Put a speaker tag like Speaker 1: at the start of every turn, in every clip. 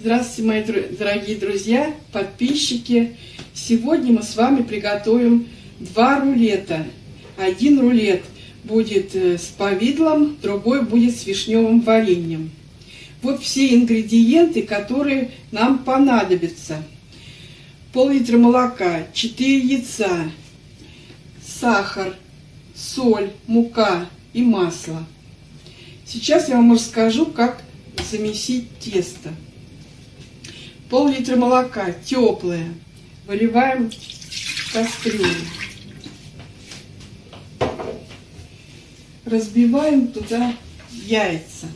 Speaker 1: Здравствуйте, мои дорогие друзья, подписчики. Сегодня мы с вами приготовим два рулета. Один рулет будет э, с повидлом, другой будет с вишневым вареньем. Вот все ингредиенты, которые нам понадобятся. Пол-литра молока, 4 яйца, сахар, соль, мука и масло. Сейчас я вам расскажу, как замесить тесто. Пол-литра молока, теплое, выливаем в кастрюлю. Разбиваем туда яйца.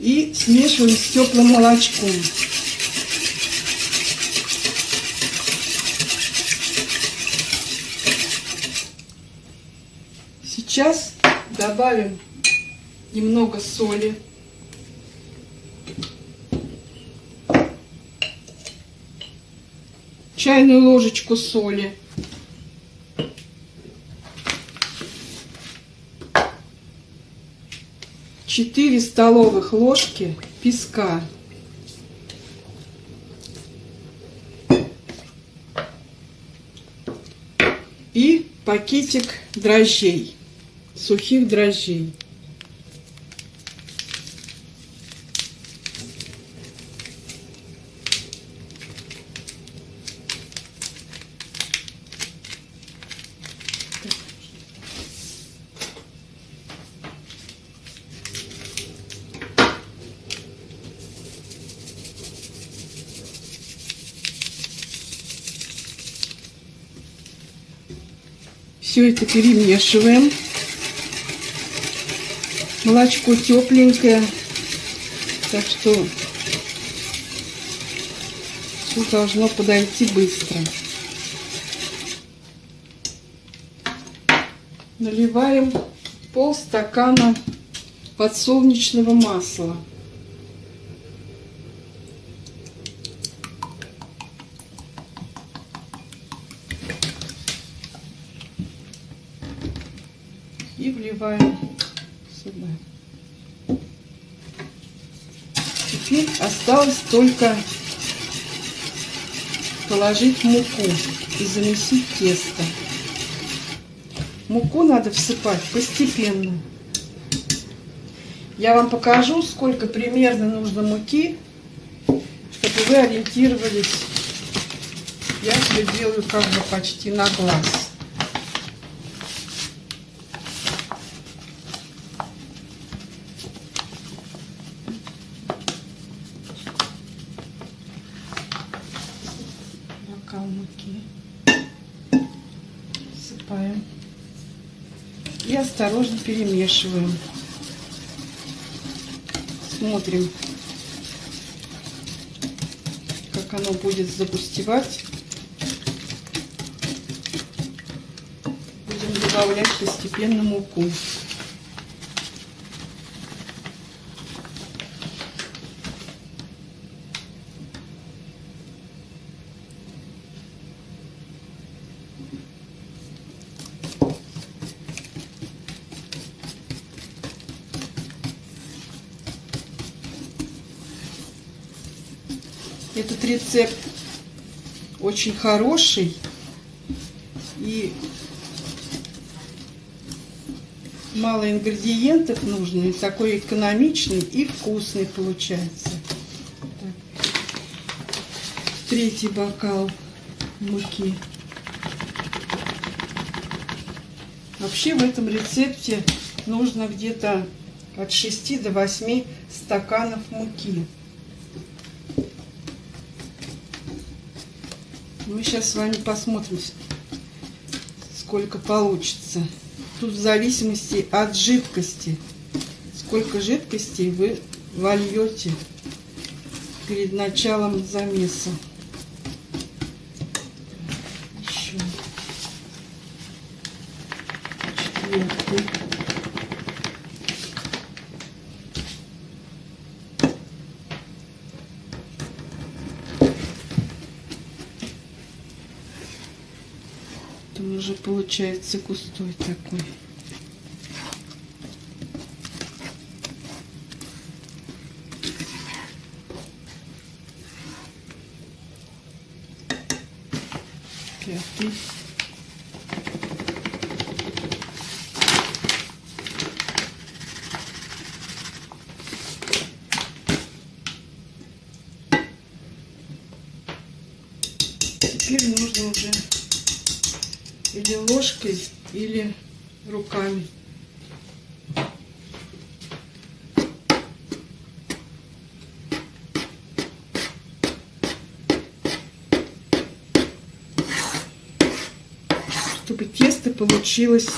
Speaker 1: И смешиваем с теплым молочком. Сейчас добавим немного соли. Чайную ложечку соли. 4 столовых ложки песка. И пакетик дрожжей, сухих дрожжей. Все это перемешиваем. Молочко тепленькое, так что все должно подойти быстро. Наливаем полстакана подсолнечного масла. И вливаем сюда. Теперь осталось только положить муку и замесить тесто. Муку надо всыпать постепенно. Я вам покажу, сколько примерно нужно муки, чтобы вы ориентировались. Я все делаю как бы почти на глаз. бокал муки. Всыпаем. И осторожно перемешиваем. Смотрим, как оно будет загустевать. Будем добавлять постепенно муку. Этот рецепт очень хороший и мало ингредиентов нужно, и такой экономичный и вкусный получается. Так. Третий бокал муки. Вообще в этом рецепте нужно где-то от 6 до 8 стаканов муки. Мы сейчас с вами посмотрим, сколько получится. Тут в зависимости от жидкости. Сколько жидкости вы вольете перед началом замеса. Еще. креветки. Он уже получается густой такой. Пятый. Теперь нужно уже или ложкой, или руками. Чтобы тесто получилось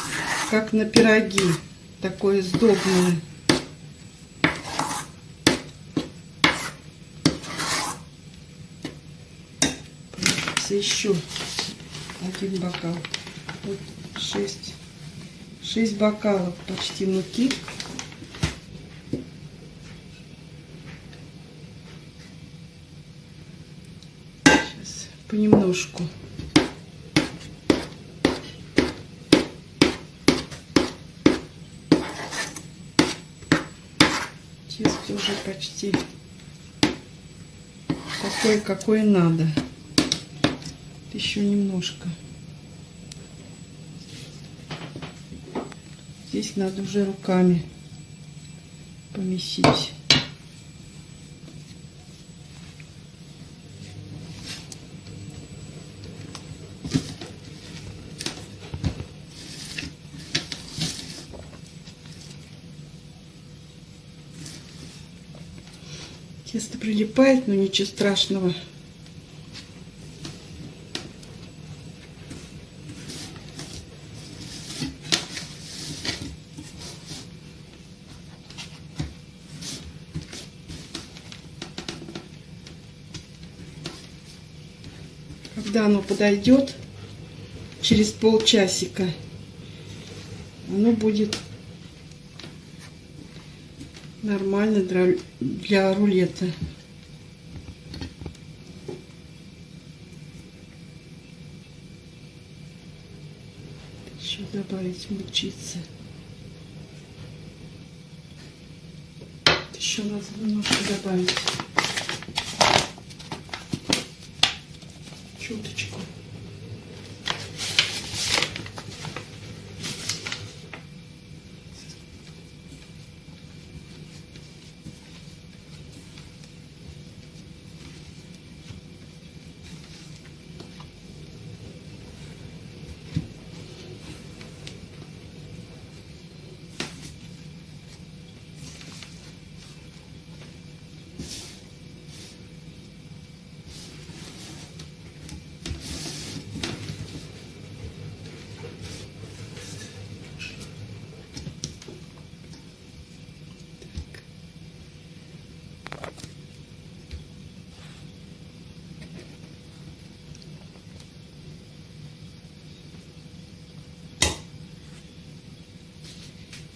Speaker 1: как на пироги, такое сдобное. еще один бокал. Вот 6, 6 бокалов почти муки. Сейчас понемножку. Тесто уже почти такое, какое надо. Еще немножко. Здесь надо уже руками помесить. Тесто прилипает, но ничего страшного. Когда оно подойдет через полчасика, оно будет нормально для, рулета. Еще добавить мучиться. Еще надо немножко добавить. Чуточку.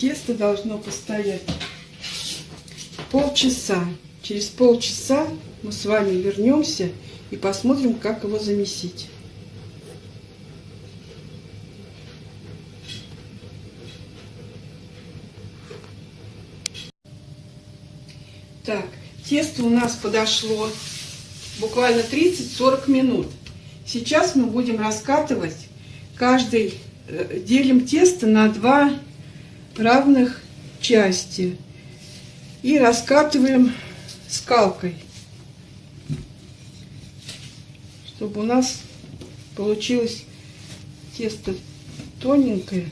Speaker 1: Тесто должно постоять полчаса. Через полчаса мы с вами вернемся и посмотрим, как его замесить. Так, тесто у нас подошло буквально 30-40 минут. Сейчас мы будем раскатывать каждый, э, делим тесто на два равных части и раскатываем скалкой, чтобы у нас получилось тесто тоненькое.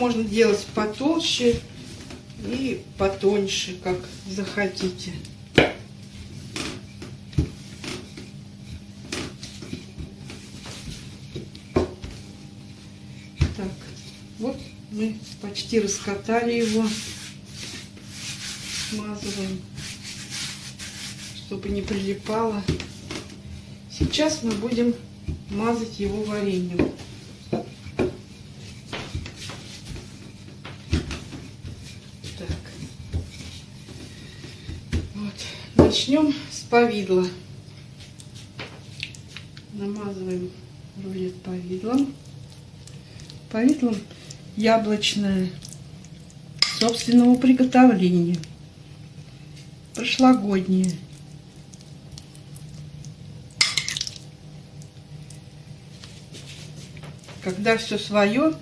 Speaker 1: можно делать потолще и потоньше, как захотите. Так, вот мы почти раскатали его. Смазываем, чтобы не прилипало. Сейчас мы будем мазать его вареньем. Начнем с повидла. Намазываем рулет повидлом. Повидлом яблочное собственного приготовления. Прошлогоднее. Когда все свое,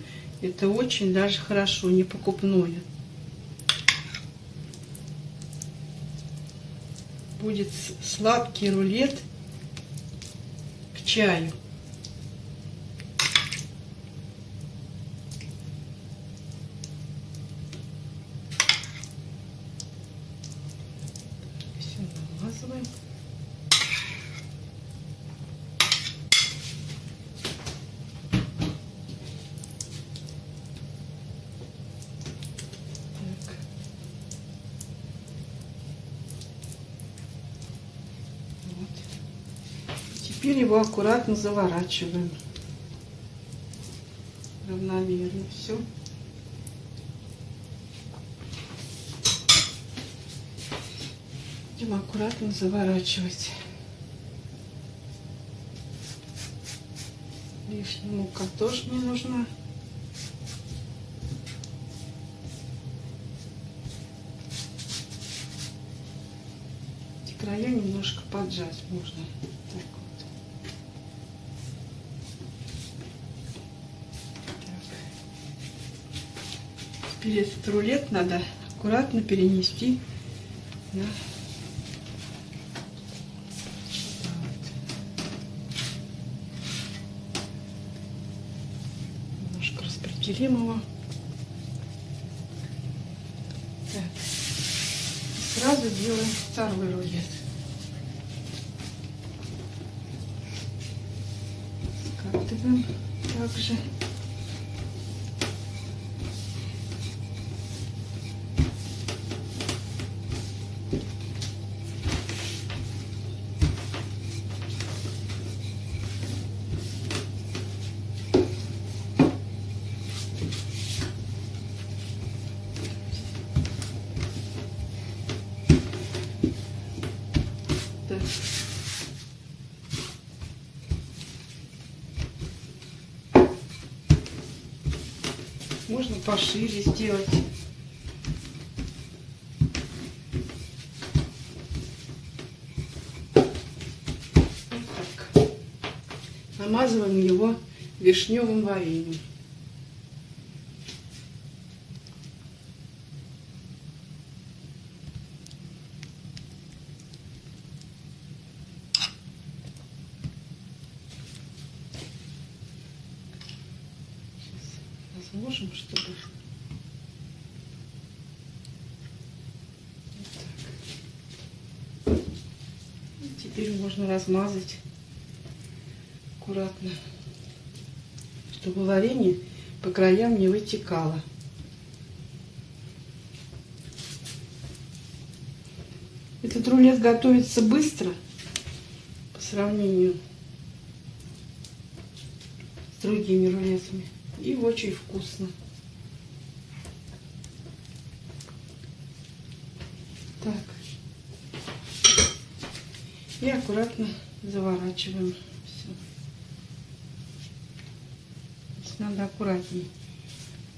Speaker 1: это очень даже хорошо, не покупное. Будет сладкий рулет к чаю. Все намазываем. Так. Вот. Теперь его аккуратно заворачиваем. Равномерно все. Будем аккуратно заворачивать. Лишняя мука тоже не нужна. Края немножко поджать можно. Так вот. Так. Этот рулет надо аккуратно перенести на. Немножко распределим его. Так. Сразу делаем второй рулет. Скатываем также. Так. Можно пошире сделать. Намазываем его вишневым вареньем. Сейчас разложим, чтобы... Вот так. И теперь можно размазать аккуратно, чтобы варенье по краям не вытекало. Этот рулет готовится быстро по сравнению с другими рулетами. И очень вкусно. Так. И аккуратно заворачиваем все. Здесь надо аккуратнее,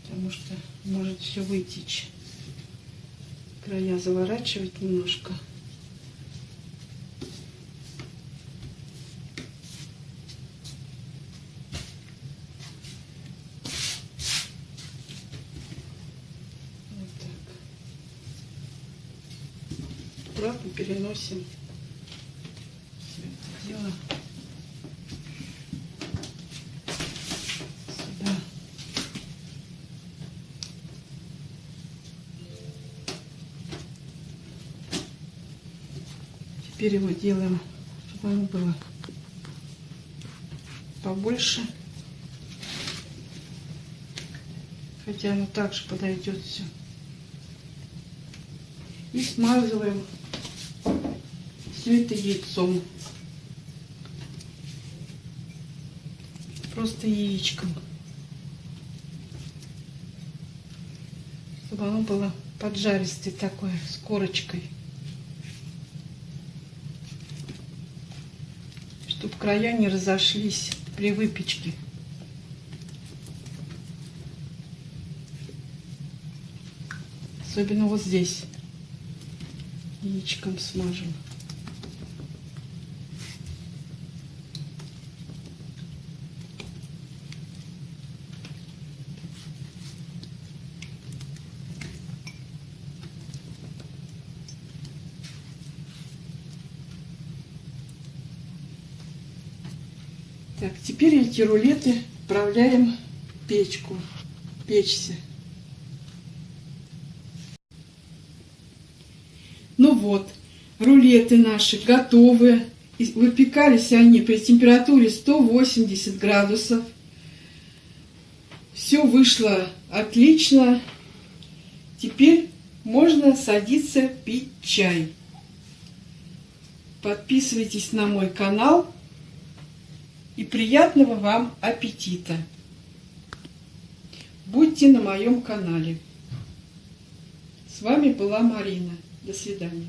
Speaker 1: потому что может все вытечь. Края заворачивать немножко. Аккуратно переносим все это дело сюда. Теперь его делаем, чтобы оно было побольше. Хотя оно также подойдет все. И смазываем все это яйцом. Просто яичком. Чтобы оно было поджаристое такое, с корочкой. Чтобы края не разошлись при выпечке. Особенно вот здесь. Яичком смажем. Так, теперь эти рулеты отправляем в печку, печься. Ну вот, рулеты наши готовы. Выпекались они при температуре 180 градусов. Все вышло отлично. Теперь можно садиться пить чай. Подписывайтесь на мой канал. И приятного вам аппетита! Будьте на моем канале. С вами была Марина. До свидания.